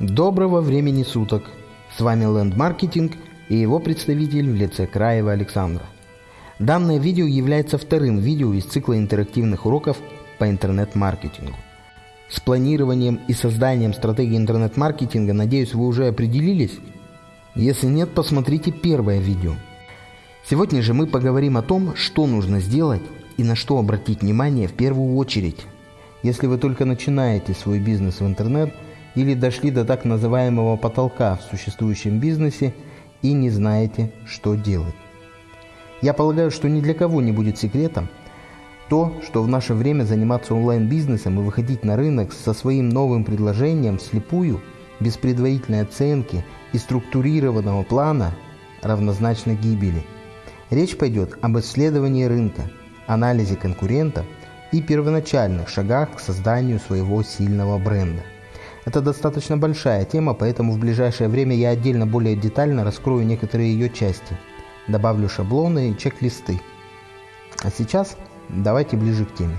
Доброго времени суток! С вами Land Marketing и его представитель в лице Краева Александра. Данное видео является вторым видео из цикла интерактивных уроков по интернет-маркетингу. С планированием и созданием стратегии интернет-маркетинга, надеюсь, вы уже определились? Если нет, посмотрите первое видео. Сегодня же мы поговорим о том, что нужно сделать и на что обратить внимание в первую очередь. Если вы только начинаете свой бизнес в интернет – или дошли до так называемого потолка в существующем бизнесе и не знаете, что делать. Я полагаю, что ни для кого не будет секретом то, что в наше время заниматься онлайн-бизнесом и выходить на рынок со своим новым предложением вслепую, без предварительной оценки и структурированного плана, равнозначно гибели. Речь пойдет об исследовании рынка, анализе конкурентов и первоначальных шагах к созданию своего сильного бренда. Это достаточно большая тема, поэтому в ближайшее время я отдельно более детально раскрою некоторые ее части. Добавлю шаблоны и чек-листы. А сейчас давайте ближе к теме.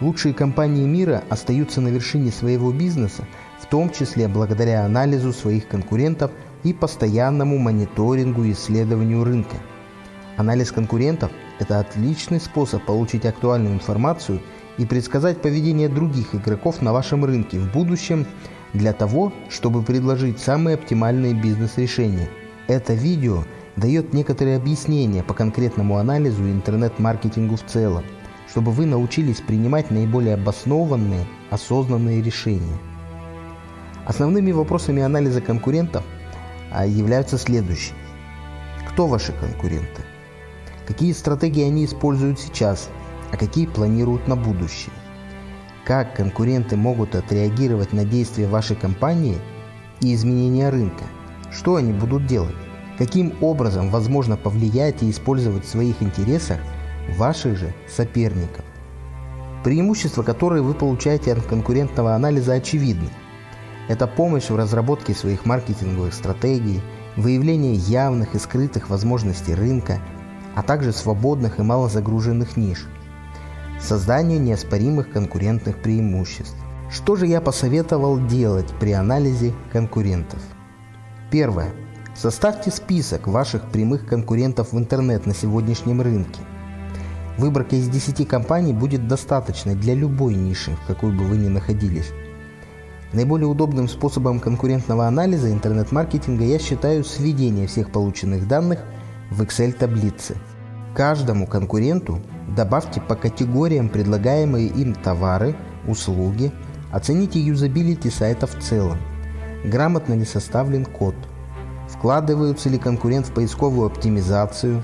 Лучшие компании мира остаются на вершине своего бизнеса, в том числе благодаря анализу своих конкурентов и постоянному мониторингу и исследованию рынка. Анализ конкурентов – это отличный способ получить актуальную информацию – и предсказать поведение других игроков на вашем рынке в будущем для того, чтобы предложить самые оптимальные бизнес-решения. Это видео дает некоторые объяснения по конкретному анализу интернет-маркетингу в целом, чтобы вы научились принимать наиболее обоснованные, осознанные решения. Основными вопросами анализа конкурентов а, являются следующие. Кто ваши конкуренты? Какие стратегии они используют сейчас – а какие планируют на будущее. Как конкуренты могут отреагировать на действия вашей компании и изменения рынка? Что они будут делать? Каким образом возможно повлиять и использовать в своих интересах ваших же соперников? Преимущества, которые вы получаете от конкурентного анализа, очевидны. Это помощь в разработке своих маркетинговых стратегий, выявление явных и скрытых возможностей рынка, а также свободных и малозагруженных ниш – созданию неоспоримых конкурентных преимуществ. Что же я посоветовал делать при анализе конкурентов? Первое. Составьте список ваших прямых конкурентов в интернет на сегодняшнем рынке. Выборка из 10 компаний будет достаточной для любой ниши, в какой бы вы ни находились. Наиболее удобным способом конкурентного анализа интернет-маркетинга я считаю сведение всех полученных данных в Excel-таблице. Каждому конкуренту Добавьте по категориям предлагаемые им товары, услуги, оцените юзабилити сайта в целом, грамотно ли составлен код, вкладываются ли конкурент в поисковую оптимизацию,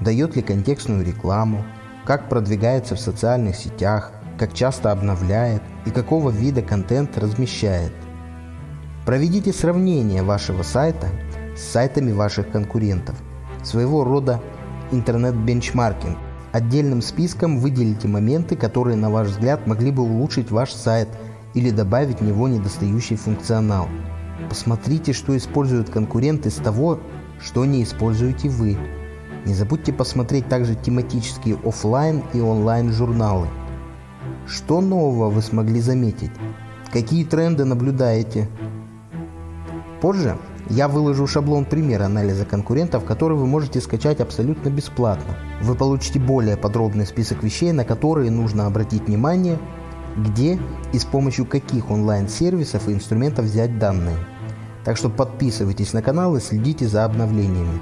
дает ли контекстную рекламу, как продвигается в социальных сетях, как часто обновляет? И какого вида контент размещает. Проведите сравнение вашего сайта с сайтами ваших конкурентов, своего рода интернет-бенчмаркинг – Отдельным списком выделите моменты, которые, на ваш взгляд, могли бы улучшить ваш сайт или добавить в него недостающий функционал. Посмотрите, что используют конкуренты из того, что не используете вы. Не забудьте посмотреть также тематические офлайн и онлайн журналы. Что нового вы смогли заметить? Какие тренды наблюдаете? Позже я выложу шаблон примера анализа конкурентов, который вы можете скачать абсолютно бесплатно. Вы получите более подробный список вещей, на которые нужно обратить внимание, где и с помощью каких онлайн-сервисов и инструментов взять данные. Так что подписывайтесь на канал и следите за обновлениями.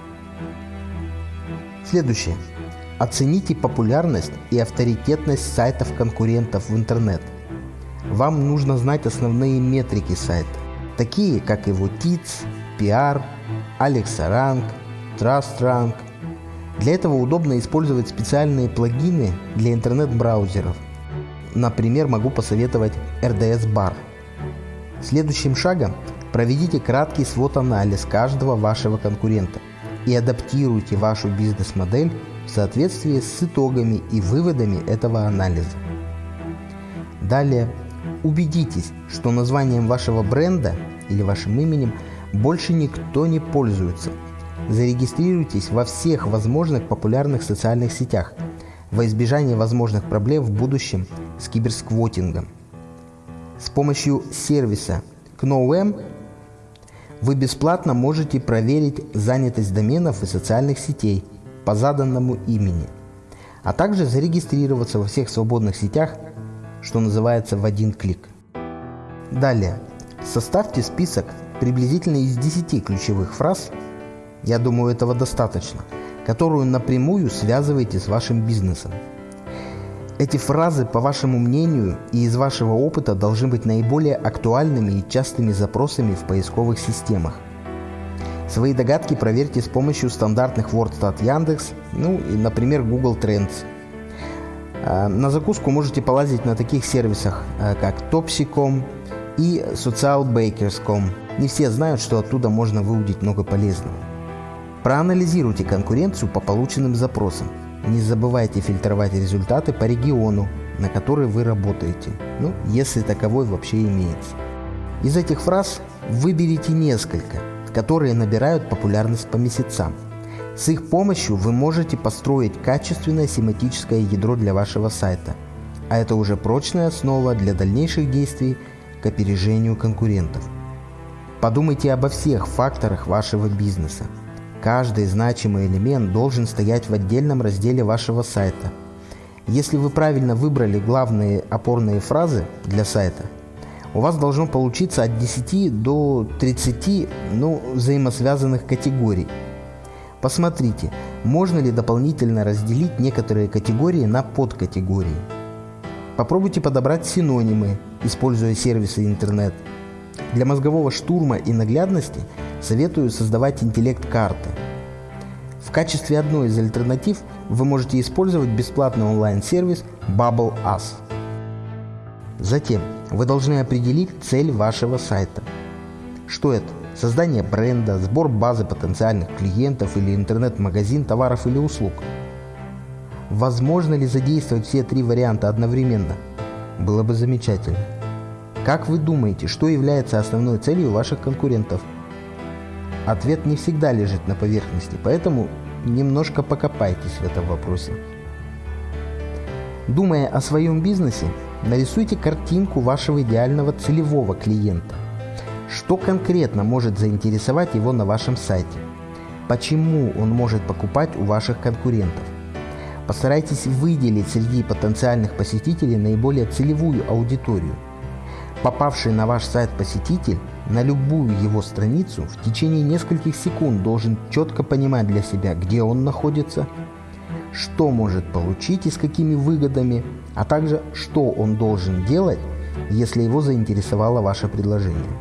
Следующее. Оцените популярность и авторитетность сайтов конкурентов в интернет. Вам нужно знать основные метрики сайта, такие как его ТИЦ, PR, Alexa Rank, Trust Rank. Для этого удобно использовать специальные плагины для интернет-браузеров. Например, могу посоветовать RDS Bar. Следующим шагом проведите краткий свод-анализ каждого вашего конкурента и адаптируйте вашу бизнес-модель в соответствии с итогами и выводами этого анализа. Далее убедитесь, что названием вашего бренда или вашим именем – больше никто не пользуется. Зарегистрируйтесь во всех возможных популярных социальных сетях во избежание возможных проблем в будущем с киберсквотингом. С помощью сервиса GNOM вы бесплатно можете проверить занятость доменов и социальных сетей по заданному имени, а также зарегистрироваться во всех свободных сетях, что называется в один клик. Далее, составьте список приблизительно из 10 ключевых фраз, я думаю этого достаточно, которую напрямую связываете с вашим бизнесом. Эти фразы, по вашему мнению и из вашего опыта, должны быть наиболее актуальными и частыми запросами в поисковых системах. Свои догадки проверьте с помощью стандартных WordStat Яндекс, ну и, например, Google Trends. А, на закуску можете полазить на таких сервисах, а, как Topsy.com и SocialBakers.com. Не все знают, что оттуда можно выудить много полезного. Проанализируйте конкуренцию по полученным запросам. Не забывайте фильтровать результаты по региону, на который вы работаете, ну, если таковой вообще имеется. Из этих фраз выберите несколько, которые набирают популярность по месяцам. С их помощью вы можете построить качественное семантическое ядро для вашего сайта, а это уже прочная основа для дальнейших действий к опережению конкурентов. Подумайте обо всех факторах вашего бизнеса, Каждый значимый элемент должен стоять в отдельном разделе вашего сайта. Если вы правильно выбрали главные опорные фразы для сайта, у вас должно получиться от 10 до 30 ну, взаимосвязанных категорий. Посмотрите, можно ли дополнительно разделить некоторые категории на подкатегории. Попробуйте подобрать синонимы, используя сервисы интернет. Для мозгового штурма и наглядности – советую создавать интеллект-карты. В качестве одной из альтернатив вы можете использовать бесплатный онлайн-сервис Bubble Us. Затем вы должны определить цель вашего сайта. Что это? Создание бренда, сбор базы потенциальных клиентов или интернет-магазин товаров или услуг. Возможно ли задействовать все три варианта одновременно? Было бы замечательно. Как вы думаете, что является основной целью ваших конкурентов – Ответ не всегда лежит на поверхности, поэтому немножко покопайтесь в этом вопросе. Думая о своем бизнесе, нарисуйте картинку вашего идеального целевого клиента. Что конкретно может заинтересовать его на вашем сайте? Почему он может покупать у ваших конкурентов? Постарайтесь выделить среди потенциальных посетителей наиболее целевую аудиторию. Попавший на ваш сайт посетитель на любую его страницу в течение нескольких секунд должен четко понимать для себя, где он находится, что может получить и с какими выгодами, а также что он должен делать, если его заинтересовало ваше предложение.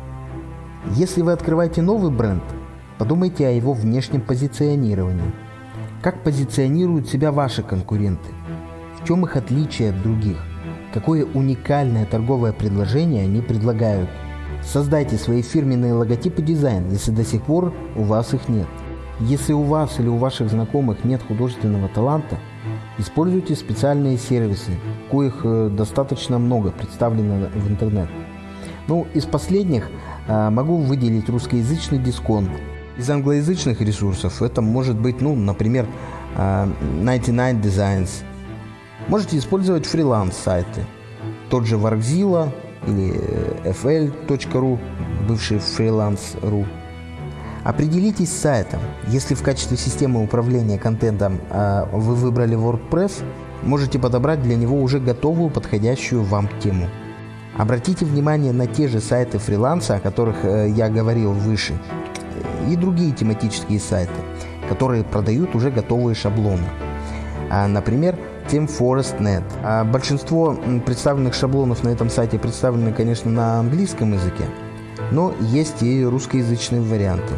Если вы открываете новый бренд, подумайте о его внешнем позиционировании. Как позиционируют себя ваши конкуренты? В чем их отличие от других? Какое уникальное торговое предложение они предлагают – Создайте свои фирменные логотипы дизайн, если до сих пор у вас их нет. Если у вас или у ваших знакомых нет художественного таланта, используйте специальные сервисы, коих э, достаточно много представлено в интернет. Ну, из последних э, могу выделить русскоязычный дисконт. Из англоязычных ресурсов это может быть, ну, например, 99 э, Designs. Можете использовать фриланс-сайты. Тот же Wargzilla, или fl.ru, бывший freelance.ru. Определитесь с сайтом. Если в качестве системы управления контентом э, вы выбрали WordPress, можете подобрать для него уже готовую подходящую вам тему. Обратите внимание на те же сайты фриланса, о которых э, я говорил выше, и другие тематические сайты, которые продают уже готовые шаблоны. А, например, TeamForest.net. А большинство представленных шаблонов на этом сайте представлены, конечно, на английском языке, но есть и русскоязычные варианты.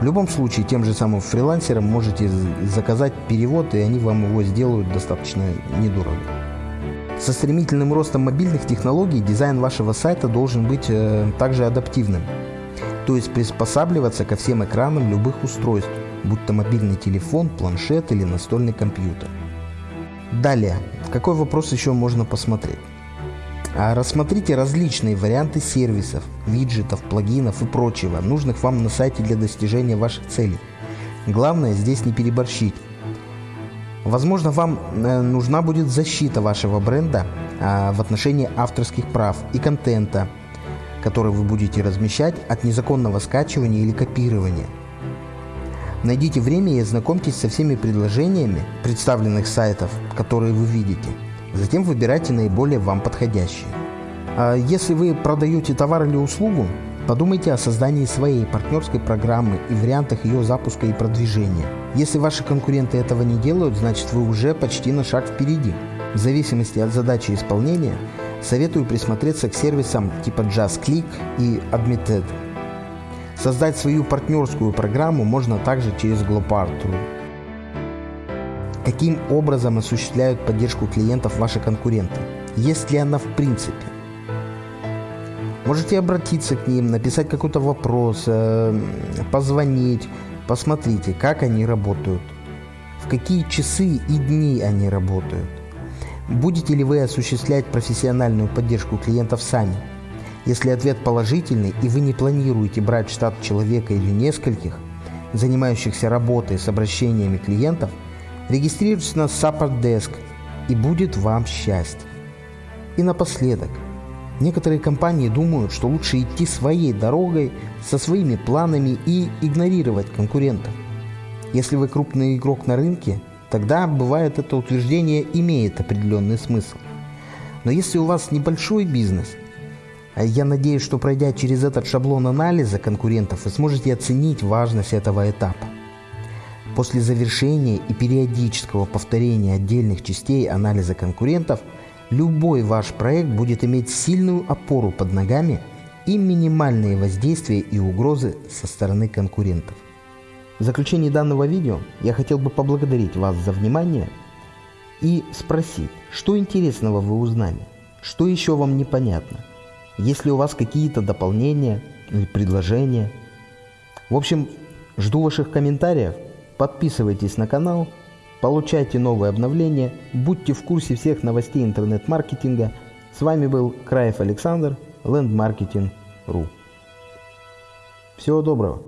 В любом случае, тем же самым фрилансерам можете заказать перевод, и они вам его сделают достаточно недорого. Со стремительным ростом мобильных технологий дизайн вашего сайта должен быть э, также адаптивным, то есть приспосабливаться ко всем экранам любых устройств, будь то мобильный телефон, планшет или настольный компьютер. Далее, какой вопрос еще можно посмотреть? А рассмотрите различные варианты сервисов, виджетов, плагинов и прочего, нужных вам на сайте для достижения ваших целей. Главное здесь не переборщить. Возможно, вам э, нужна будет защита вашего бренда а, в отношении авторских прав и контента. Который вы будете размещать от незаконного скачивания или копирования. Найдите время и ознакомьтесь со всеми предложениями представленных сайтов, которые вы видите. Затем выбирайте наиболее вам подходящие. А если вы продаете товар или услугу, подумайте о создании своей партнерской программы и вариантах ее запуска и продвижения. Если ваши конкуренты этого не делают, значит вы уже почти на шаг впереди. В зависимости от задачи исполнения, советую присмотреться к сервисам типа JustClick и Admitted. Создать свою партнерскую программу можно также через Glopart.ru. Каким образом осуществляют поддержку клиентов ваши конкуренты? Есть ли она в принципе? Можете обратиться к ним, написать какой-то вопрос, э, позвонить, посмотрите, как они работают, в какие часы и дни они работают. Будете ли вы осуществлять профессиональную поддержку клиентов сами? Если ответ положительный и вы не планируете брать штат человека или нескольких, занимающихся работой с обращениями клиентов, регистрируйтесь на Support Desk и будет вам счастье. И напоследок – Некоторые компании думают, что лучше идти своей дорогой, со своими планами и игнорировать конкурентов. Если вы крупный игрок на рынке, тогда, бывает, это утверждение имеет определенный смысл. Но если у вас небольшой бизнес, а я надеюсь, что пройдя через этот шаблон анализа конкурентов, вы сможете оценить важность этого этапа. После завершения и периодического повторения отдельных частей анализа конкурентов – любой ваш проект будет иметь сильную опору под ногами и минимальные воздействия и угрозы со стороны конкурентов. В заключении данного видео я хотел бы поблагодарить вас за внимание и спросить, что интересного вы узнали, что еще вам непонятно, есть ли у вас какие-то дополнения или предложения. В общем, жду ваших комментариев, подписывайтесь на канал – Получайте новые обновления, будьте в курсе всех новостей интернет-маркетинга. С вами был Краев Александр, Лендмаркетинг.ру. Всего доброго!